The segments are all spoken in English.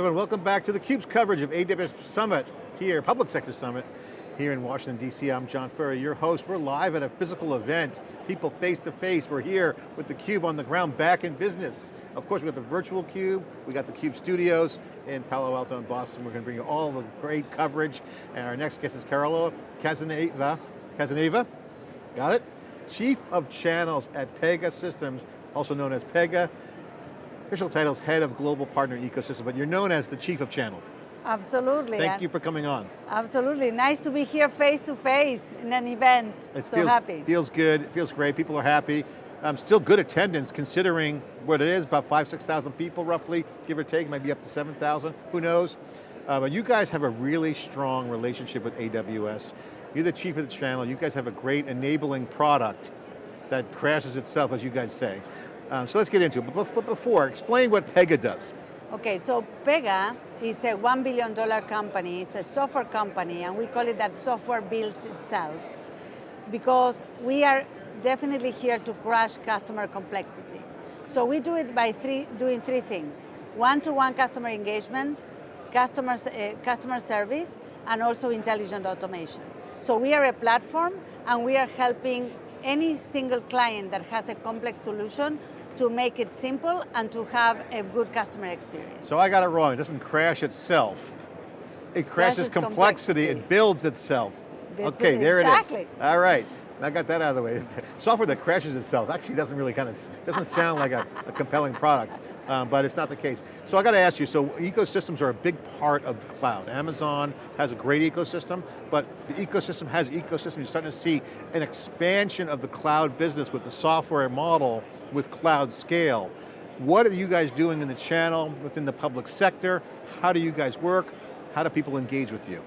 Everyone, welcome back to theCUBE's coverage of AWS Summit here, Public Sector Summit, here in Washington, D.C. I'm John Furrier, your host. We're live at a physical event, people face to face. We're here with theCUBE on the ground, back in business. Of course, we got the virtual CUBE, we got the CUBE studios in Palo Alto and Boston. We're going to bring you all the great coverage. And our next guest is Carola Casanova, Casanova, got it? Chief of Channels at Pegasystems, also known as Pega official title is Head of Global Partner Ecosystem, but you're known as the Chief of Channel. Absolutely. Thank you for coming on. Absolutely, nice to be here face to face in an event. It so feels, happy. Feels good, it feels great, people are happy. Um, still good attendance considering what it is, about five, 6,000 people roughly, give or take, maybe up to 7,000, who knows. Uh, but you guys have a really strong relationship with AWS. You're the chief of the channel, you guys have a great enabling product that crashes itself, as you guys say. Um, so let's get into it, but before, explain what Pega does. Okay, so Pega is a $1 billion company, it's a software company, and we call it that software builds itself, because we are definitely here to crush customer complexity. So we do it by three, doing three things. One-to-one -one customer engagement, customer, uh, customer service, and also intelligent automation. So we are a platform, and we are helping any single client that has a complex solution to make it simple and to have a good customer experience. So I got it wrong, it doesn't crash itself. It crashes, complexity, complexity, it builds itself. Builds okay, it, there exactly. it is. All right. I got that out of the way. Software that crashes itself actually doesn't really kind of, doesn't sound like a, a compelling product, um, but it's not the case. So I got to ask you, so ecosystems are a big part of the cloud. Amazon has a great ecosystem, but the ecosystem has ecosystem. You're starting to see an expansion of the cloud business with the software model with cloud scale. What are you guys doing in the channel, within the public sector? How do you guys work? How do people engage with you?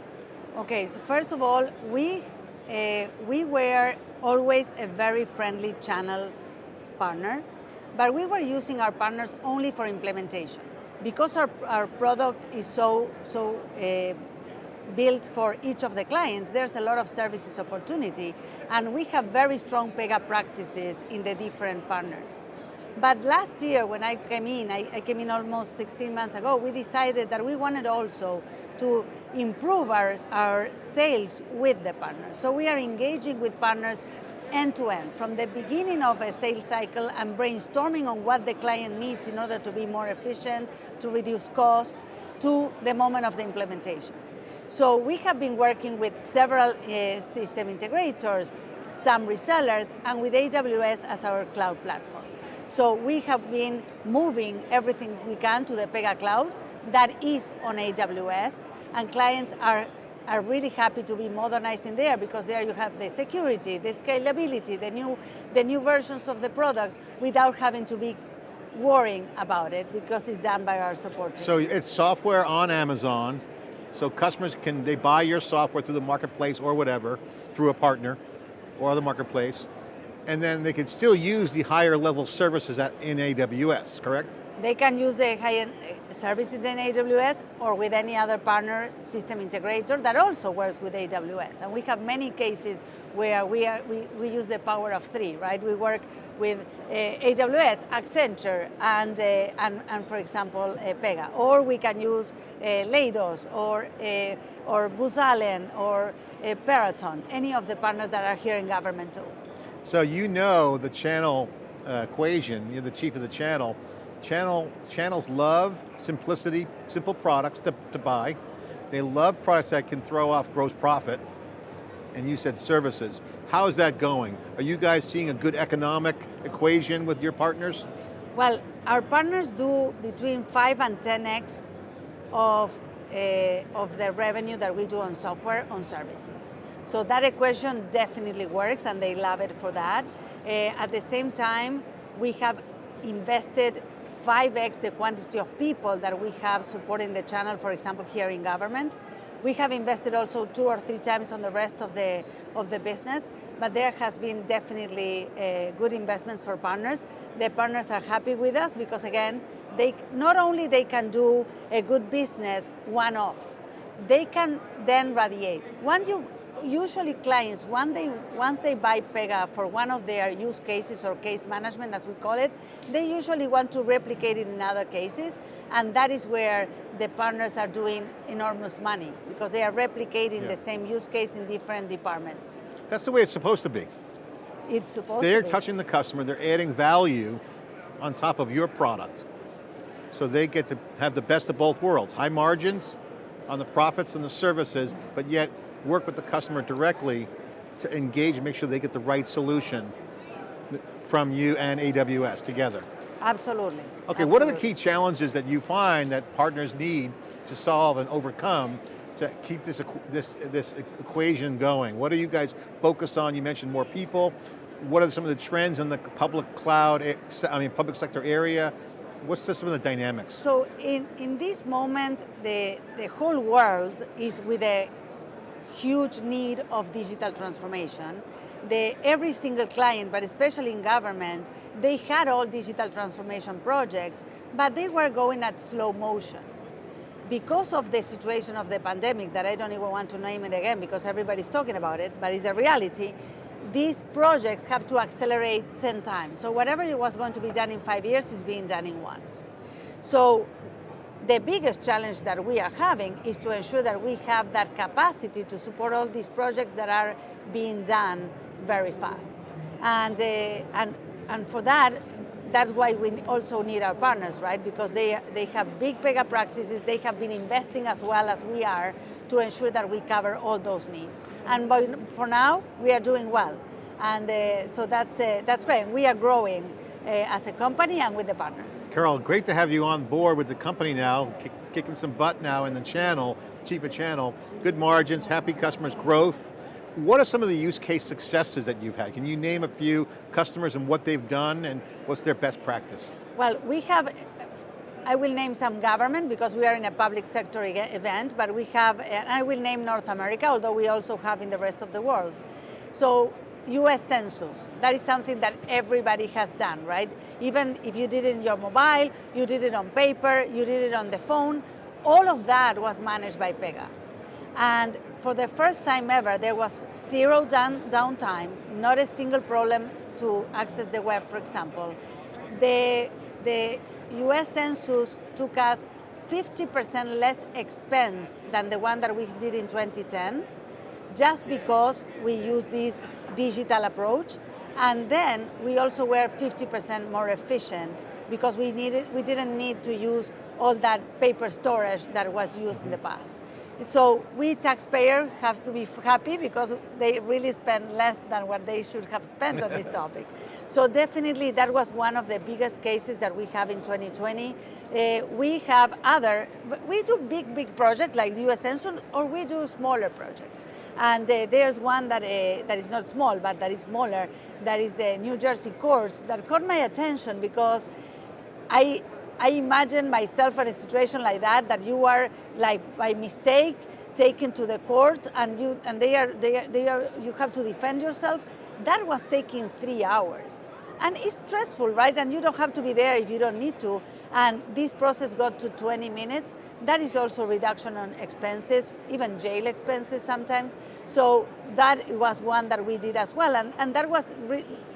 Okay, so first of all, we uh, we were always a very friendly channel partner, but we were using our partners only for implementation. Because our, our product is so, so uh, built for each of the clients, there's a lot of services opportunity, and we have very strong Pega practices in the different partners. But last year when I came in, I, I, came in almost 16 months ago, we decided that we wanted also to improve our, our sales with the partners. So we are engaging with partners end to end, from the beginning of a sales cycle and brainstorming on what the client needs in order to be more efficient, to reduce cost, to the moment of the implementation. So we have been working with several uh, system integrators, some resellers, and with AWS as our cloud platform. So we have been moving everything we can to the Pega Cloud. That is on AWS, and clients are are really happy to be modernizing there because there you have the security, the scalability, the new, the new versions of the product without having to be worrying about it because it's done by our support team. So it's software on Amazon, so customers can, they buy your software through the marketplace or whatever, through a partner or the marketplace, and then they can still use the higher level services at, in AWS, correct? They can use the high-end services in AWS or with any other partner system integrator that also works with AWS. And we have many cases where we, are, we, we use the power of three, right? We work with uh, AWS, Accenture, and, uh, and, and for example, uh, Pega. Or we can use Leidos, or, or Booz or Peraton, any of the partners that are here in government too. So you know the channel uh, equation, you're the chief of the channel. Channel, channels love simplicity, simple products to, to buy. They love products that can throw off gross profit. And you said services. How is that going? Are you guys seeing a good economic equation with your partners? Well, our partners do between 5 and 10x of uh, of the revenue that we do on software on services. So that equation definitely works and they love it for that. Uh, at the same time, we have invested 5x the quantity of people that we have supporting the channel, for example, here in government. We have invested also two or three times on the rest of the, of the business, but there has been definitely uh, good investments for partners. The partners are happy with us because again, they not only they can do a good business one-off, they can then radiate. Once you, usually clients, once they, once they buy Pega for one of their use cases or case management, as we call it, they usually want to replicate it in other cases, and that is where the partners are doing enormous money, because they are replicating Yeah. the same use case in different departments. That's the way it's supposed to be. It's supposed They're to be. touching the customer, they're adding value on top of your product. So they get to have the best of both worlds. High margins on the profits and the services, but yet work with the customer directly to engage and make sure they get the right solution from you and AWS together. Absolutely. Okay, what are the key challenges that you find that partners need to solve and overcome to keep this, this, this equation going? What are you guys focused on? You mentioned more people. What are some of the trends in the public cloud, I mean public sector area? What's the, some of the dynamics? So in, in this moment, the, the whole world is with a huge need of digital transformation. Every single client, but especially in government, they had all digital transformation projects, but they were going at slow motion. Because of the situation of the pandemic, that I don't even want to name it again because everybody's talking about it, but it's a reality, these projects have to accelerate 10 times. So whatever it was going to be done in five years is being done in one. So the biggest challenge that we are having is to ensure that we have that capacity to support all these projects that are being done very fast. And, uh, and, and for that, that's why we also need our partners, right? Because they, they have big Pega practices, they have been investing as well as we are to ensure that we cover all those needs. And by, for now, we are doing well. And uh, so that's, uh, that's great. We are growing Uh, as a company and with the partners. Carol, great to have you on board with the company now, kick, kicking some butt now in the channel, of channel, good margins, happy customers, growth. What are some of the use case successes that you've had? Can you name a few customers and what they've done and what's their best practice? Well, we have, I will name some government because we are in a public sector event, but we have, and I will name North America, although we also have in the rest of the world. So, US Census, that is something that everybody has done, right? Even if you did it in your mobile, you did it on paper, you did it on the phone, all of that was managed by Pega. And for the first time ever, there was zero down, downtime, not a single problem to access the web, for example. The, the US Census took us 50% less expense than the one that we did in 2010, just because we use this digital approach. And then we also were 50% more efficient because we, needed, we didn't need to use all that paper storage that was used in the past. So we taxpayers have to be happy because they really spend less than what they should have spent on this topic. So definitely that was one of the biggest cases that we have in 2020. Uh, we have other, we do big, big projects like US Census or we do smaller projects. And uh, there's one that, uh, that is not small, but that is smaller, that is the New Jersey courts that caught my attention because I, I imagine myself in a situation like that, that you are like by mistake taken to the court and you and they are they are, they are you have to defend yourself. That was taking three hours. And it's stressful, right? And you don't have to be there if you don't need to. And this process got to 20 minutes. That is also reduction on expenses, even jail expenses sometimes. So that was one that we did as well. And, and that was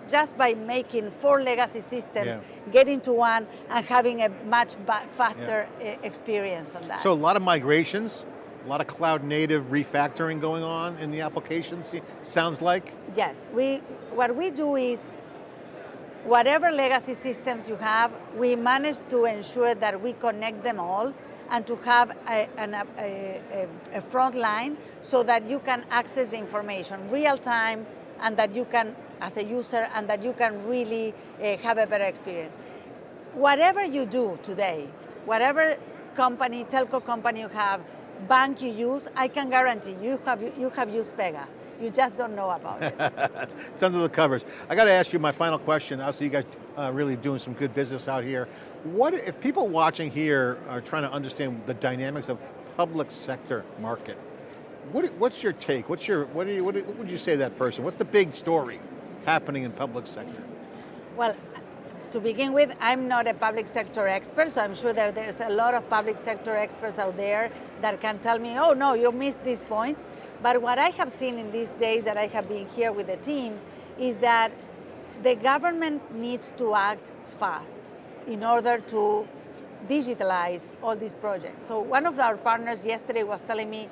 just by making four legacy systems, Yeah. getting to one and having a much faster yeah. experience on that. So a lot of migrations, a lot of cloud native refactoring going on in the applications, sounds like? Yes, we, what we do is, whatever legacy systems you have, we manage to ensure that we connect them all and to have a, an, a, a, a, front line so that you can access the information real time and that you can, as a user, and that you can really uh, have a better experience. Whatever you do today, whatever company, telco company you have, bank you use, I can guarantee you have, you have used Pega. You just don't know about it. it's under the covers. I got to ask you my final question. Also, you guys uh, really doing some good business out here. What if people watching here are trying to understand the dynamics of public sector market? What, what's your take? What's your what, you, what, what would you say to that person? What's the big story happening in public sector? Well, to begin with, I'm not a public sector expert, so I'm sure that there's a lot of public sector experts out there that can tell me, oh no, you missed this point. But what I have seen in these days that I have been here with the team is that the government needs to act fast in order to digitalize all these projects. So one of our partners yesterday was telling me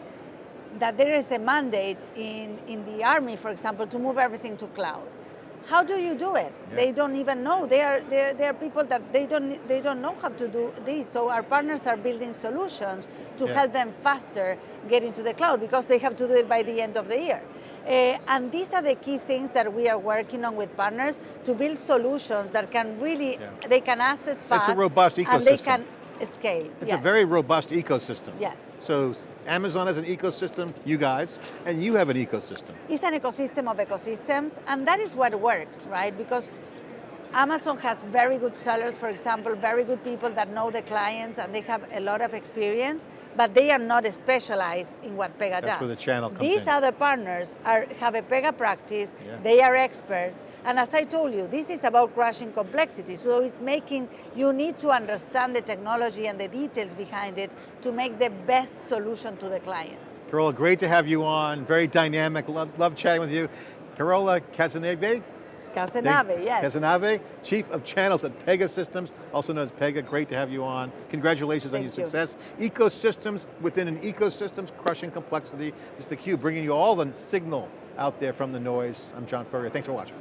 that there is a mandate in, in the army, for example, to move everything to cloud. How do you do it? Yeah. They don't even know. They are, they, are, they are people that they don't, they don't know how to do this. So our partners are building solutions to Yeah. help them faster get into the cloud because they have to do it by the end of the year. Uh, and these are the key things that we are working on with partners to build solutions that can really, Yeah. they can access fast. robust And they ecosystem. can scale. It's yes. a very robust ecosystem. Yes. So Amazon has an ecosystem, you guys, and you have an ecosystem. It's an ecosystem of ecosystems, and that is what works, right? Because Amazon has very good sellers, for example, very good people that know the clients and they have a lot of experience, but they are not specialized in what Pega That's does. where the channel comes These in. other partners are, have a Pega practice, Yeah. they are experts, and as I told you, this is about crushing complexity, so it's making, you need to understand the technology and the details behind it to make the best solution to the client. Carola, great to have you on, very dynamic, love, love chatting with you. Carola Cazenave, Cazenave, yes. Cazenave, Chief of Channels at Pegasystems, also known as Pega, great to have you on. Congratulations on your you. success. Ecosystems within an ecosystems, crushing complexity. It's theCUBE, bringing you all the signal out there from the noise. I'm John Furrier, thanks for watching.